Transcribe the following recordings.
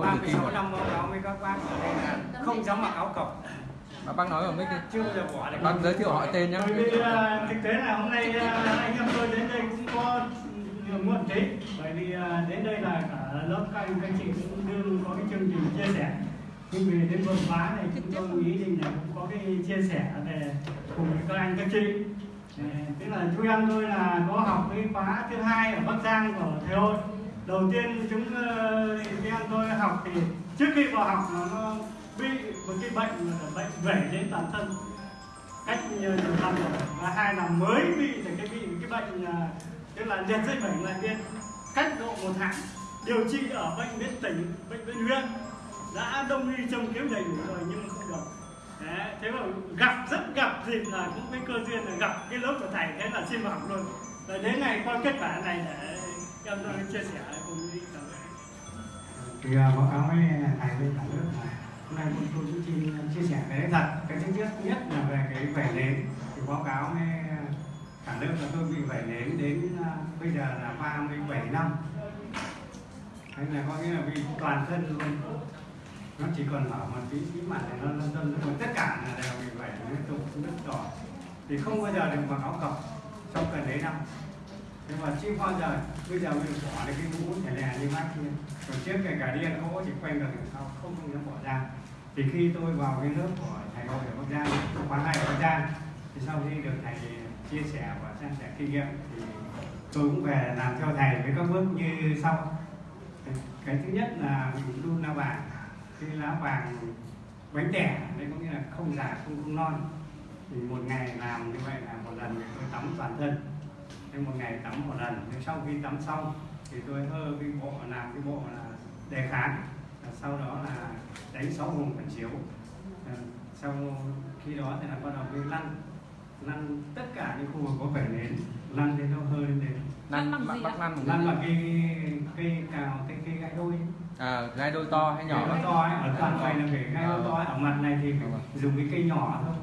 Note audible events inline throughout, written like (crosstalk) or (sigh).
Không tự tin 36 rồi. năm cáo với các bác ở đây là không dám mặc áo cộc Bác, bác nói vào mic đi. chưa bao giờ bỏ được. Bác giới thiệu họ tên nhé. bởi vì à, thực tế là hôm nay à, anh em tôi đến đây cũng có nhiều muộn tí. Bởi vì à, đến đây là cả lớp các anh các chị cũng đương có cái chương trình chia sẻ. Nhưng vì đến đột phá này chúng tôi ý định là cũng có cái chia sẻ về cùng với các anh các chị. Tức là chú em tôi là có học cái khóa thứ hai ở Bắc Giang của thầy hội đầu tiên chúng ờ, em tôi học thì trước khi vào học nó, bị một cái bệnh là bệnh vẩy đến toàn thân. Cách ờ, nhiều năm rồi và hai là mới bị thì cái bị cái bệnh ờ, tức là liệt dây bệnh lại biên cách độ một tháng điều trị ở bệnh viện tỉnh bệnh viện huyện đã đông y trông kiếm đầy đủ rồi nhưng mà không được. Đấy, thế mà gặp rất gặp dịp là cũng cái cơ duyên là gặp cái lớp của thầy thế là xin vào học luôn. Rồi đến ngày coi kết quả này để chia sẻ cùng thì báo cáo với thầy bên cả nước là hôm nay tôi tôi cũng xin chia sẻ cái thật. Cái thứ nhất nhất là về cái vẻ nến. Thì báo cáo với cả nước là tôi bị vẻ nến đến à, bây giờ là 37 năm. Thế là có nghĩa là bị toàn thân luôn. Nó chỉ còn ở một tí tí mặt thì nó lân tâm còn tất cả là đều bị vẻ liên tục rất đỏ. Thì không bao giờ được mặc áo cộc trong gần đấy năm nhưng mà chưa bao giờ bây giờ mình bỏ được cái mũ thẻ lè như bác kia. Còn trước kể cả điên gỗ chỉ quanh được sau không không dám bỏ ra. Thì khi tôi vào cái lớp của thầy hội ở Bắc Giang khóa này ở Bắc Giang, thì sau khi được thầy chia sẻ và san sẻ kinh nghiệm thì tôi cũng về làm theo thầy với các bước như sau. Cái thứ nhất là mình đun lá vàng, cái lá vàng bánh đẻ đấy có nghĩa là không già, không không non. Thì một ngày làm như vậy là một lần thì tôi tắm toàn thân nên một ngày tắm một lần nhưng sau khi tắm xong thì tôi hơ cái bộ làm cái bộ là đề kháng Và sau đó là đánh sáu vùng phản chiếu Ờ, sau khi đó thì là bắt đầu mới lăn lăn tất cả những khu vực có vẻ nến lăn đến đâu hơi lên đến Lăn, bằng bác, gì lăn bằng lăn cái bằng gì? cây cây cào cây cây gãy đôi À, gai đôi to hay nhỏ? nhỏ nó to ấy, ở toàn quầy là phải gai Ờ. to ấy. ở mặt này thì phải Vâng. dùng cái cây nhỏ thôi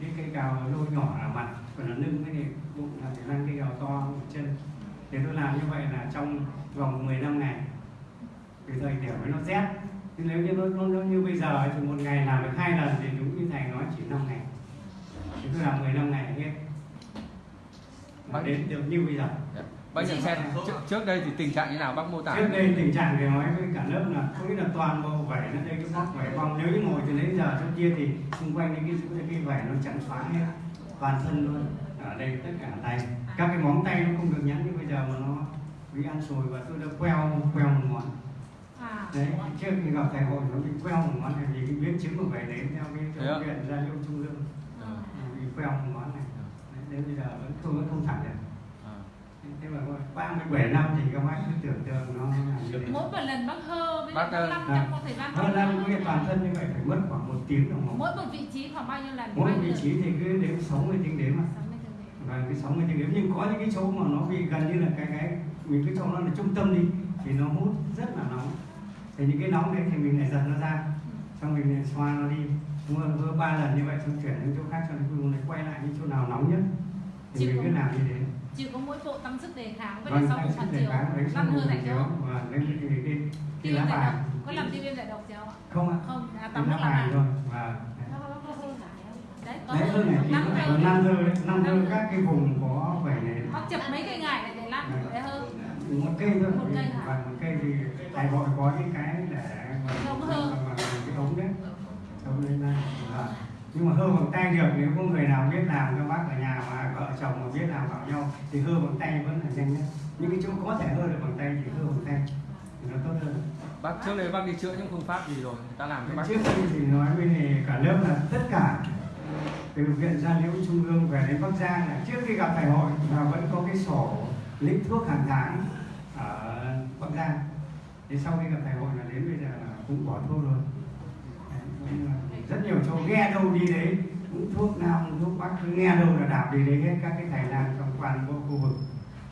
cái cây cào lôi nhỏ ở mặt còn là lưng cái này bụng là phải lăn cây cào to chân. Thì tôi làm như vậy là trong vòng 15 ngày. Cái thời điểm ấy nó rét. Nhưng nếu như nó, nó, nó như bây giờ thì một ngày làm được hai lần thì đúng như thầy nói chỉ 5 ngày. Thì tôi làm 15 ngày hết và Bác- đến được như bây giờ. Dạ. Bác nhận xét trước, trước đây thì tình trạng như nào? Bác mô tả? trước đây tình trạng thì nói với cả lớp là có nghĩa là toàn bộ vẩy nó đây cái bóc vẩy vòng. Nếu như ngồi từ nãy giờ chỗ kia thì xung quanh những cái cái, cái vẩy nó chặn xóa hết toàn thân luôn. Ở đây tất cả tay. Các cái móng tay nó không được nhắn như bây giờ mà nó bị ăn sùi và tôi đã queo queo một ngón À, đấy trước khi gặp thầy hội nó bị queo một ngón này vì cái biến chứng của vẩy đến theo cái bệnh viện gia liễu trung ương À, bị queo một ngón này. Đấy, đến bây giờ vẫn không vẫn không thẳng được thế mà 37 năm thì các bác cứ tưởng tượng nó là như thế. Mỗi một lần bác hơ với Bác, lăn à, trong một thời gian hơn năm cái toàn thân như vậy phải mất khoảng một tiếng đồng hồ. Mỗi một vị trí khoảng bao nhiêu lần mỗi nhiêu vị trí thì cứ đếm 60 tiếng đếm mà. Và cái 60 tiếng đếm. Nhưng có những cái chỗ mà nó bị gần như là cái cái mình cứ cho nó là trung tâm đi thì nó hút rất là nóng. Thì những cái nóng đấy thì mình lại giật nó ra. Xong mình lại xoa nó đi. Mưa mưa ba lần như vậy xong chuyển đến chỗ khác cho đến cuối cùng lại quay lại những chỗ nào nóng nhất. Thì Chị mình cứ làm như thế chỉ có mỗi bộ tăng sức đề kháng với vâng lại sau một phản đề chiếu kháng đánh lăn xong hơ một tại chiếu chỗ và lấy cái cái cái, tiêu lá giải độc. Có làm tiêu viêm giải độc gì không ạ? Không ạ. Không à, tắm nước là vàng thôi. Và đấy có đấy hơn này năm cây năm đấy. Năm thơ các cái vùng có vẻ này. Bác chập mấy cây ngải này để lăn để hơ một cây thôi. Một cây và một cây thì thầy gọi có những cái để mà Ống hơ. mà- mà cái ống đấy. Ống lên Và- nhưng mà hơ bằng tay được nếu có người nào biết làm các bác ở nhà mà vợ chồng mà biết làm bảo nhau thì hơ bằng tay vẫn là nhanh nhất. Những cái chỗ có thể hơ được bằng tay thì hơ bằng tay. Thì nó tốt hơn. Bác trước đây bác đi chữa những phương pháp gì rồi? Người ta làm cho bác trước khi thì nói với này cả lớp là tất cả từ viện gia liễu trung ương về đến bắc giang là trước khi gặp thầy hội là vẫn có cái sổ lĩnh thuốc hàng tháng ở bắc giang. Thì sau khi gặp thầy hội là đến bây giờ là cũng bỏ thuốc rồi Đấy, rất nhiều chỗ nghe đâu đi đấy. Cũng thuốc nam thuốc bắc nghe đâu là đạp đi đấy hết các cái thầy lang trong toàn bộ khu vực.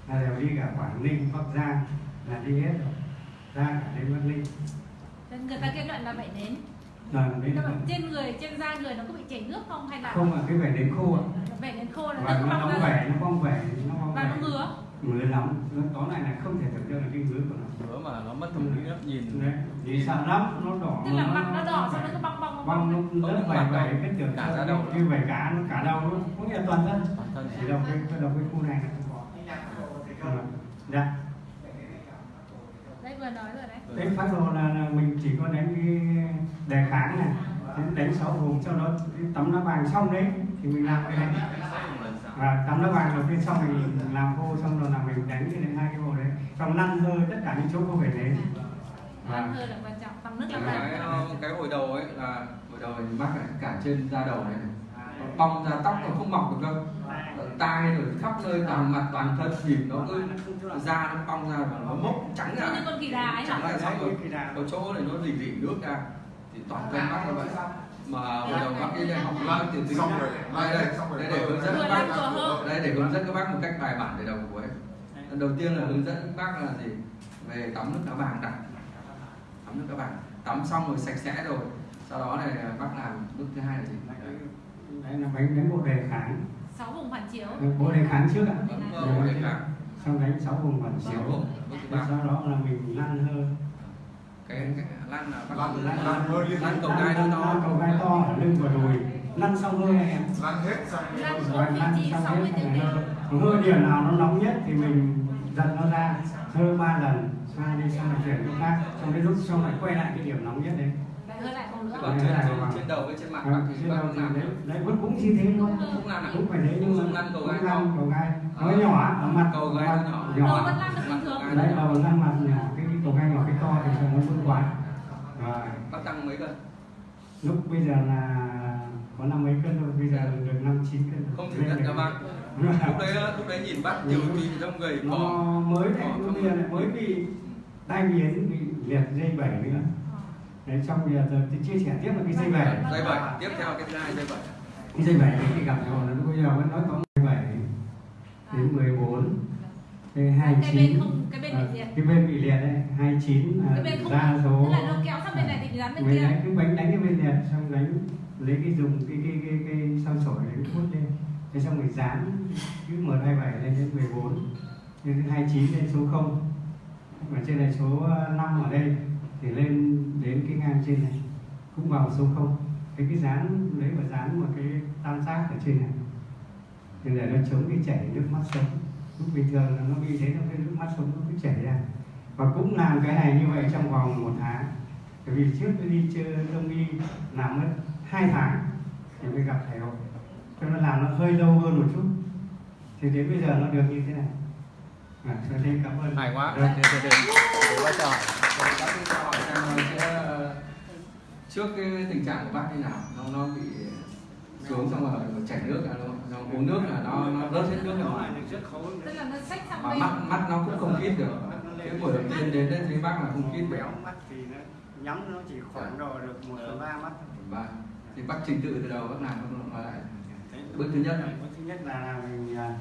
Là đều đi cả quảng ninh bắc giang là đi hết rồi. Ra cả đến bắc ninh. Nên người ta kết luận là bệnh nến đến mà trên người trên da người nó có bị chảy nước không hay là không là cái vẻ đến khô ạ. Bệnh nến khô là và nước nó bong ra vẻ nó bong vẻ nó bong và nó vẻ ngứa ngứa lắm nó tóm lại là không thể tưởng tượng là cái ngứa của nó. Bữa mà nó mất thẩm mỹ lắm, nhìn. Đấy thì sợ lắm nó đỏ tức là mặt nó đỏ xong nó cứ bong bong bong bong nó rất Không, vầy mặt vầy đầu, cái tưởng cả da đầu. như vầy cá nó cả đầu luôn. Cũng như là toàn thân. Chỉ đầu cái cái đầu cái khu này là không có. Dạ. Đấy vừa nói rồi đấy. Cái phát đồ là, là mình chỉ có đánh cái đề kháng này đánh- đánh sáu vùng sau đó tấm lá vàng xong đấy thì mình làm cái đấy và tấm lá vàng đầu tiên xong mình làm khô xong rồi là mình đánh cái đấy hai cái bộ đấy. Xong lăn hơi tất cả những chỗ có vẻ đấy. Ăn và hơi là quan trọng tắm nước là cái ờ, cái hồi đầu ấy là hồi đầu thì mắc cả trên da đầu này bong ra tóc nó không mọc được đâu. Tai rồi khắp nơi toàn mặt toàn thân thì nó cứ da nó bong ra và nó mốc trắng như ra con kỳ đà ấy trắng hả? ra xong rồi có chỗ này nó dỉ dỉ nước ra. Thì toàn thân mắc như vậy mà hồi đầu bác đi đây học lan thì tính Xong rồi. đây đây đây để hướng dẫn các bác đây để hướng dẫn các bác một cách bài bản để đầu cuối đầu tiên là hướng dẫn các bác là gì? Về tắm nước cá vàng đặt tắm nước cá vàng tắm xong rồi sạch sẽ rồi. Sau đó này bác làm bước thứ hai là gì? Đấy là đánh đánh bộ đề kháng. Sáu vùng phản chiếu. Bộ đề kháng trước ạ. Bấm vào để kháng. Xong đánh sáu vùng phản chiếu. Ba. Sau đó là mình lăn hơi cái, cái lăn là Lăn- lăn lăn. cầu gai nó cầu gai to lưng và đùi lăn xong hơi em. Lăn hết xong Lăn rồi. xong 60 hết hơi điểm nào nó nóng nhất thì mình giật nó ra. Hơi ba lần xoa đi xong rồi chuyển chỗ khác. Xong đến lúc xong lại quay lại cái điểm nóng nhất đấy. Còn trên, trên, trên đầu với trên mặt bác à, thì trên bác đầu thì làm đấy. Đấy vẫn cũng như thế luôn cũng làm cũng phải thế nhưng mà lăn cầu gai to. cầu gai. Nó nhỏ ở mặt Cầu gai mặt nhỏ. nhỏ vẫn lăn được bình thường. Đấy đầu lăn mặt nhỏ cầu gai nhỏ cái to thì nó vẫn quá. Rồi. Bác tăng mấy cân? Lúc bây giờ là có năm mấy cân rồi bây giờ được năm chín cân rồi. không thử nhận cho bác (laughs) lúc đấy lúc đấy nhìn bác tiểu kỳ trong người nó mới đấy lúc bây giờ lại mới bị tai biến bị liệt dây bảy nữa. Đấy xong bây giờ thì chia sẻ tiếp là cái dây bảy dây bảy tiếp theo cái dây bảy cái dây bảy thì gặp rồi nó bây giờ vẫn nói có dây bảy đến 14 cái hai cái bên chín không cái bên bị liệt cái bên bị liệt đấy hai chín cái không ra số tức là nó kéo sang bên này thì dán bên mình kia. đánh cái bánh đánh cái bên liệt xong đánh lấy cái dùng cái cái cái cái sao sổi đánh hút lên. Thế xong mình dán cái m hai bảy lên đến 14 lên đến 29 lên số 0 và trên này số 5 ở đây thì lên đến cái ngang trên này cũng vào số 0 cái cái dán lấy và dán một cái tam giác ở trên này. Thì để nó chống cái chảy nước mắt sống lúc bình thường là nó bị thế nó cái nước mắt sống nó cứ chảy ra. Và cũng làm cái này như vậy trong vòng một tháng. Bởi vì trước tôi đi chơi đông y làm mất hai tháng thì mới gặp thầy hội cho nó làm nó hơi lâu hơn một chút. Thì đến bây giờ nó được như thế này. À, cho nên cảm ơn. Hay quá. Rồi. đi cho hỏi. Xem là sẽ trước cái tình trạng của bác như nào? Nó nó bị xuống xong rồi chảy nước là nó, nó uống nước là nó nó rớt hết nước rất và bên. mắt mắt nó cũng không khít được. Cái buổi đầu tiên đến đấy thấy bác là không khít được béo. Mắt thì nó nhắm nó chỉ khoảng độ được một phần ba mắt và thì bác trình tự từ đầu bác làm bác lại bước thứ nhất. Bước thứ nhất là mình à,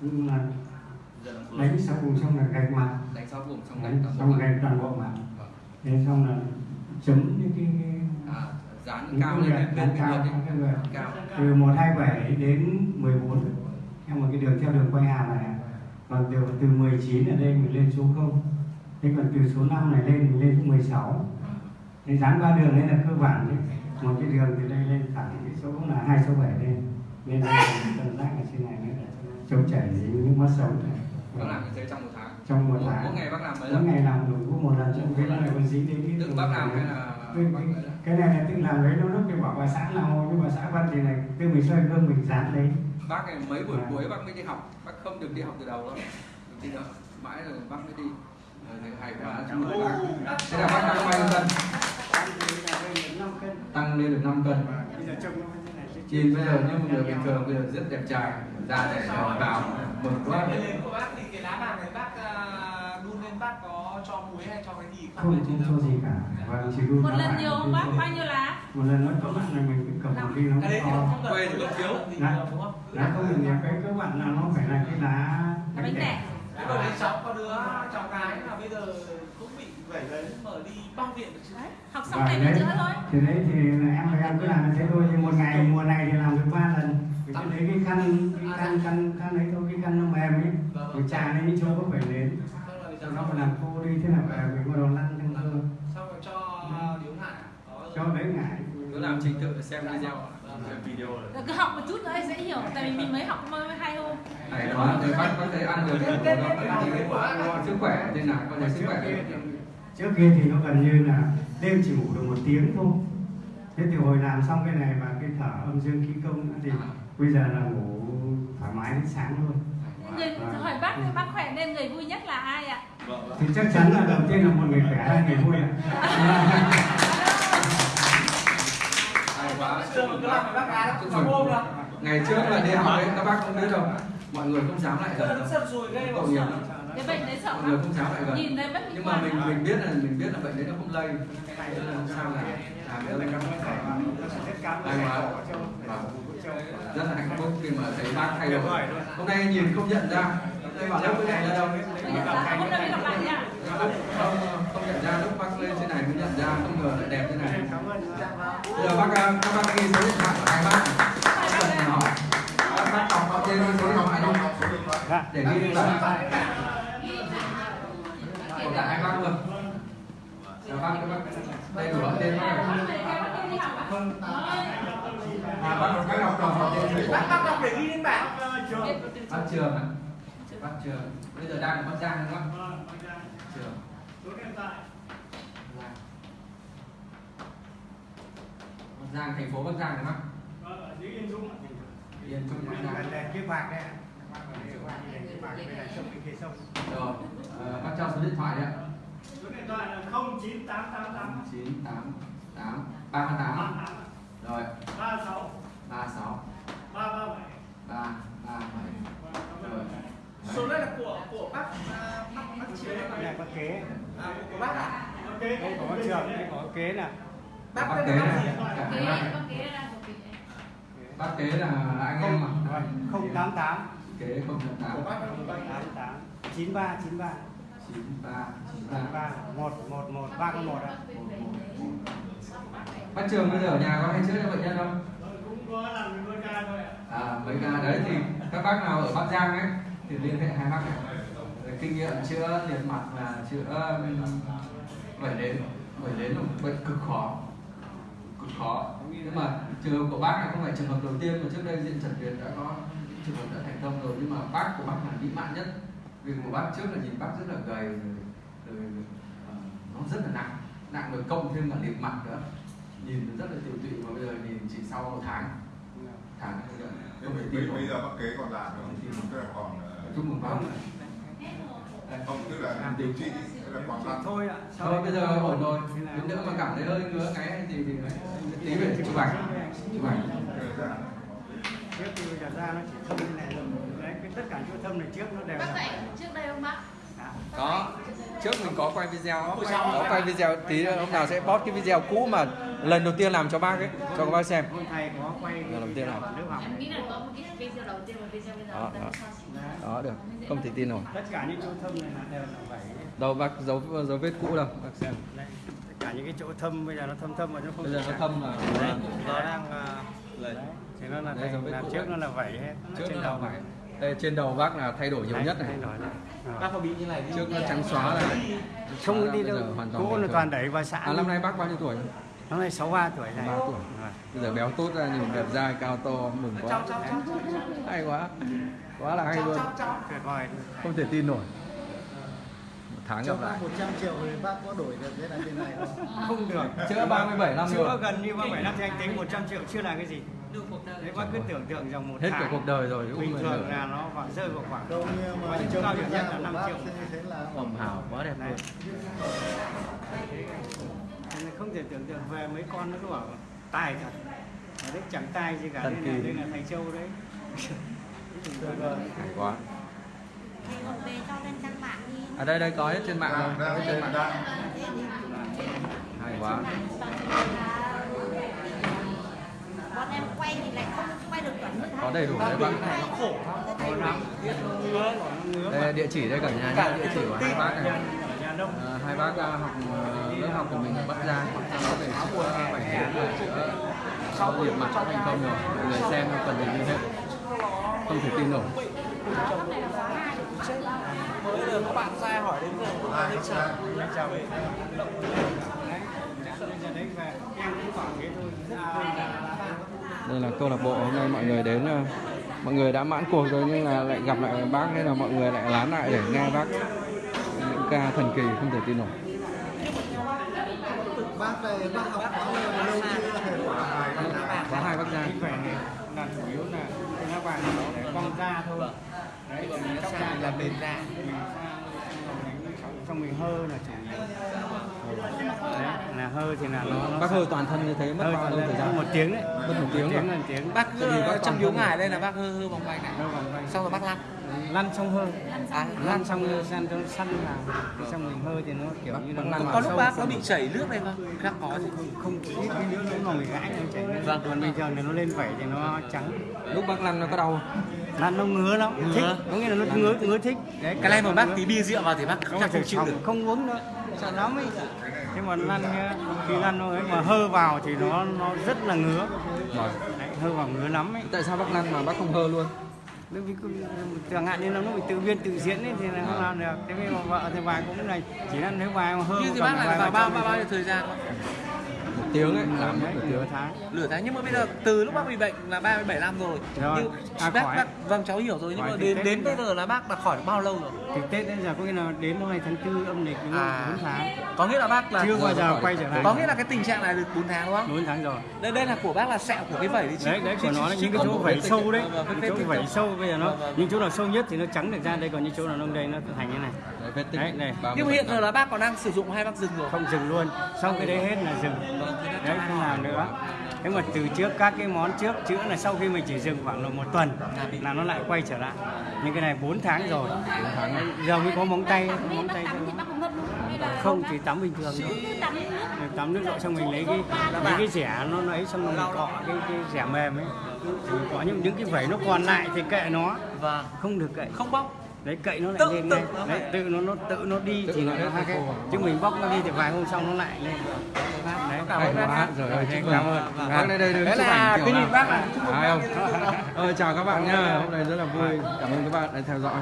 cũng là đánh sau cùng xong là gạch mặt. Đánh sáu vùng xong đánh xong gạch toàn bộ mặt. Vâng. thế xong là chấm những cái, dán cao lên đằng cái cao vượt. cao. Từ 127 đến 14 theo một cái đường theo đường quay hàm này. Còn từ từ 19 ở đây mình lên số 0 thế còn từ số 5 này lên mình lên số 16 thế dán ba đường đấy là cơ bản đấy. Một cái đường từ đây lên thẳng cái số là hai số 7 lên. Lên đây là tận giác ở trên này nữa chống chảy những mắt sống. Này bác làm như thế trong một tháng. Trong một mỗi, tháng. mỗi ngày bác làm mấy mỗi lần? ngày làm đủ một lần trong cái này còn dính đến tự bác làm hay là cái, vậy đó? cái này là tự làm đấy nó lúc thì bảo bà xã nào nhưng mà xã văn thì này tự mình xoay gương mình dán đấy bác này mấy buổi À. cuối bác mới đi học bác không được đi học từ đầu đâu. Được đi nữa mãi rồi bác mới đi. Ờ, thì hay quá. Chúc mừng bác. Thế là bác tăng bao nhiêu cân. Tăng lên được 5 cân. Nhìn bây giờ như một người bình thường bây giờ rất đẹp trai. Da rẻ nhỏ vào mừng quá. Cái lên của bác thì cái lá vàng này bác à, đun lên bác có cho muối hay cho cái gì không không cho gì cả. Và chỉ đun một nó lần nhiều không bác bao nhiêu lá? Một lần nó có bạn là mình cứ cầm một đi nó cái đấy Quê thì bất thiếu. Đấy. lá không được nhiều cái các bạn là nó phải là cái lá là bánh tẻ Thế còn đấy cháu có đứa cháu gái là bây giờ cũng bị vẩy đấy mở đi bao viện được chứ? Đấy học xong này đấy mình chữa thôi. thì đấy thì em và em cứ làm như thế thôi nhưng một ngày mùa này thì làm được ba lần. Cứ lấy cái khăn cái khăn khăn khăn ấy thôi cái khăn nó mềm ấy. Rồi trà lên những chỗ có phải rồi Sau đó mà làm khô đi thế là về mình bắt đầu lăn trong thơ xong rồi cho điếu ngải có Cho đỡ ngại cứ làm trình tự xem video Vâng. video Rồi cứ học một chút nữa dễ hiểu. Tại vì mình mới học mới hay hôm hay quá. thì bác có thể ăn được thì nó thì sức khỏe thế nào? Có thể sức trước khỏe kia, trước kia thì nó gần như là đêm chỉ ngủ được một tiếng thôi. Thế thì hồi làm xong cái này và cái thở âm dương khí công nữa thì bây giờ là ngủ thoải mái đến sáng luôn người hỏi bác bác khỏe nên người vui nhất là ai ạ? Thì chắc chắn là đầu tiên là một người khỏe hai người vui ạ. Ngày trước là đi học ấy các bác không biết đâu mọi người không dám lại Giờ gần nghiệp sợ. lắm. Cái bệnh đấy sợ mọi người không dám lại gần. Nhìn thấy bất nhưng mà mình mình biết là mình biết là bệnh đấy nó không lây Hay Thế là rất cảm rất là hạnh phúc khi mà thấy bác thay đổi hôm nay nhìn không nhận ra đây bảo lúc nhận ra đâu hôm nay mới gặp lại nha không, không nhận ra lúc bác lên trên này mới nhận ra không ngờ lại đẹp thế này cảm ơn giờ bác các bác ghi số điện thoại của hai bác các bác đọc họ tên số điện thoại không để ghi lên lại của cả hai bác luôn Chào bác các bác đây đủ họ tên bác à bác bác đọc đọc họ tên gì bác bác đọc để ghi lên bảng. Bác trường ạ. Bác trường. Bây giờ đang ở bắc giang đúng không? Trường. Bắc giang thành phố bắc giang đúng không? Yên trung bắc giang. Chiếc bạc đấy chiếc bạc đây là sông bên kia sông. Rồi ờ, bác cho số điện thoại đấy ạ số điện thoại là 09888 chín tám tám ba tám rồi. 36 ba sáu. 337 ba ba bảy. Rồi. Số này là của của bác à, bác bác cái này có kế. À, của bác à ok. Có trường có kế nè. Bác bác kế là bác kế bác đang của mình bác kế là anh em mà không tám tám. Kế không tám của bác là của bác ba chín ba chín ba chín chín ba ba một một một ba con một ạ. Bác trường bây giờ ở nhà có hay chữa cho bệnh nhân không? Cũng có làm đôi ca thôi ạ. À mấy ca đấy thì các bác nào ở bắc giang ấy thì liên hệ hai bác này. Kinh nghiệm chữa liệt mặt và chữa um, vẩy nến vẩy nến là một bệnh cực khó. Cực khó. Nhưng mà trường hợp của bác này không phải trường hợp đầu tiên mà trước đây diện trần việt đã có trường hợp đã thành công rồi. Nhưng mà bác của bác là mỹ mãn nhất vì của bác trước là nhìn bác rất là gầy rồi, rồi ờ, nó rất là nặng. Nặng rồi cộng thêm cả liệt mặt nữa. Nhìn rất là tiểu tụy và bây giờ nhìn chỉ sau một tháng. Tháng bây không bây, bây, giờ bác kế còn làm nữa không? Tức là còn ờ, chúc mừng bác không tức là điều trị. là còn làm. Thôi ạ thôi bây giờ ổn rồi. đến nữa mà cảm thấy hơi ngứa cái thì thì tí về chụp ảnh. Chụp ảnh. Bây giờ ra nó chỉ thâm như này tất cả chỗ thâm này trước nó đều bác là dạy trước đây không bác? Có. trước mình có quay video. Có quay video tí hôm nào sẽ post cái video cũ mà lần đầu tiên làm cho bác ấy cho các bác xem. Hôm thầy có quay Lần đầu tiên nào? lớp học. Em nghĩ là có một cái video đầu tiên và video bây giờ Đó, đó. sánh. đó được. Không thể tin nổi tất cả những chỗ thâm này là đều là vảy đâu bác dấu dấu vết cũ đâu bác xem. Tất cả những cái chỗ thâm bây giờ nó thâm thâm và nó không bây giờ nó thâm là nó đang à, đấy, thì nó là làm trước nó là vảy hết trước trên nó đầu là đây trên đầu bác là thay đổi nhiều nhất này. này. Ờ. bác có bị như này trước nó trắng xóa là không đi đâu. bình là toàn đẩy vào xã à năm nay bác bao nhiêu tuổi? Năm nay 63 tuổi này. 63 tuổi. Bây giờ béo tốt ra nhìn đẹp dai cao to mừng quá. Hay quá. Quá là hay luôn. không thể tin nổi. Một tháng gặp lại. 100 triệu thì bác có đổi được cái này bên này không? không được. Chữa 37 năm chữa rồi gần như 37 năm thì anh tính 100 triệu chưa là cái gì đấy bác cứ tưởng tượng rằng một hết cả cuộc đời rồi bình thường là nó khoảng rơi vào khoảng Đâu như mà trông cao điểm nhất là của 5 bác triệu. thế là ẩm hào quá đẹp luôn. Nên không thể tưởng tượng về mấy con nó cứ bảo tài thật. Ở đấy chẳng tài gì cả đây là, đây là thầy châu đấy. Hay quá. Thầy còn về cho lên trang mạng đi. Ở đây đây có hết trên mạng. Mạng. Đang. hay quá quay thì lại không quay được chuẩn như có đầy đủ đấy bác này nó khổ lắm đây là địa chỉ đây cả nhà nhé địa chỉ của hai bác này nhà À, hai bác à, học ờ, lớp học của mình ở Bắc Giang sau về nến và chữa sau liệt mặt đã thành công rồi mọi người xem gì như thế không thể tin nổi mới giờ các bạn ra hỏi đến giờ cũng thấy chào Anh chào về đấy bây giờ đấy về em cũng khoảng thế thôi rất đây là câu lạc bộ, hôm nay mọi người đến ờ, mọi người đã mãn cuộc rồi nhưng là lại gặp lại bác nên là mọi người lại lán lại để nghe bác những ca thần kỳ không thể tin nổi. Bác về bác học khóa lâu lâu chưa hai bác ra là chủ yếu là cái lá vàng nó để cong ra thôi. Đấy còn mình chóc ra là bền ra. Mình sang xong mình hơ là chỉ đấy là hơ thì là nó, nó bác hơi toàn thân như thế mất bao lâu thời gian? một tiếng đấy. Mất một tiếng tiếng rồi là tiếng. Bác bác trong thân- ngài đây là bác hơ hơ vòng quanh này. Hơ vòng quanh xong rồi bác lăn. Lăn xong hơ à, lăn xong. Rồi sang trong săn là xong mình hơi thì nó kiểu như nó lăn vào có lúc bác nó bị chảy nước này không bác có gì. Không ít cái nữa nó nổi gãi nó chảy Vâng. còn bình thường thì nó lên vẩy thì nó trắng. Lúc bác lăn nó có đau không? lăn nó ngứa lắm. Ngứa. thích. Có nghĩa là nó ngứa ngứa thích. Đấy cái này mà bác tí bia rượu vào thì bác không chịu được. không uống nữa sợ lắm ấy. Thế mà lăn nhá, khi lăn ấy mà hơ vào thì nó nó rất là ngứa. Rồi. đấy, hơ vào ngứa lắm ấy. Tại sao bác lăn mà bác không hơ luôn? Bởi vì chẳng hạn như là nó bị tự biên tự diễn ấy thì là không làm được. Thế nhưng mà vợ thì bà cũng này chỉ là nếu bà mà hơ như thì bác là vào ba bao bao bao nhiêu thời gian tiếng ấy. Làm mất nửa tiếng. tháng. Lửa tháng. Nhưng mà bây giờ từ lúc bác bị bệnh là 37 năm rồi, Rồi. nhưng À, bác, khỏi. bác vâng cháu hiểu rồi. Nhưng mà đến đến bây giờ. là bác đã khỏi được bao lâu rồi? Thì tết đến giờ có nghĩa là đến hôm nay tháng tư âm lịch đúng không? À. bốn tháng. Có nghĩa là bác là chưa bao giờ quay trở lại. Có nghĩa là cái tình trạng này được 4 tháng đúng không? Bốn tháng rồi. Đây đây là của bác là sẹo của cái vẩy đấy chứ. Đấy đấy của nó những cái chỗ vẩy sâu đấy. Vâng, những chỗ vẩy sâu bây giờ nó Vâng, vâng. những chỗ nào sâu nhất thì nó trắng được ra. Đây còn những chỗ nào nông đây nó thành như này Đấy, này. 37 nhưng mà hiện giờ là bác còn đang sử dụng hai bác dừng rồi. Không dừng luôn. Sau cái đấy hết là dừng Vâng, đấy không làm nữa. Thế mà từ trước các cái món trước chữa là sau khi mình chỉ dừng khoảng là một tuần là nó lại quay trở lại. Nhưng cái này 4 tháng rồi. 4 tháng rồi. giờ mới có móng tay có móng tay tắm thì bác cũng ngâm luôn hay là không chỉ tắm bình thường thôi. tắm nước. Rồi tắm nước rồi xong mình lấy cái lấy cái rẻ nó nó ấy xong rồi mình cọ cái cái rẻ mềm ấy. Thì cọ những những cái vẩy nó còn lại thì kệ nó. Và không được kệ. Không bóc đấy cậy nó lại Tự- lên tự ngay nó đấy tự nó nó tự nó đi Tự thì nó nó hết khác chứ mình bóc nó đi thì vài hôm sau nó lại lên. Đấy. Cảm ơn bác. rồi ơi, chúc cảm ơn. Bác đây đây đứng Đấy là cái nhìn bác là không? Ờ, chào các bạn nhá, hôm nay rất là vui. Cảm ơn các bạn đã theo dõi.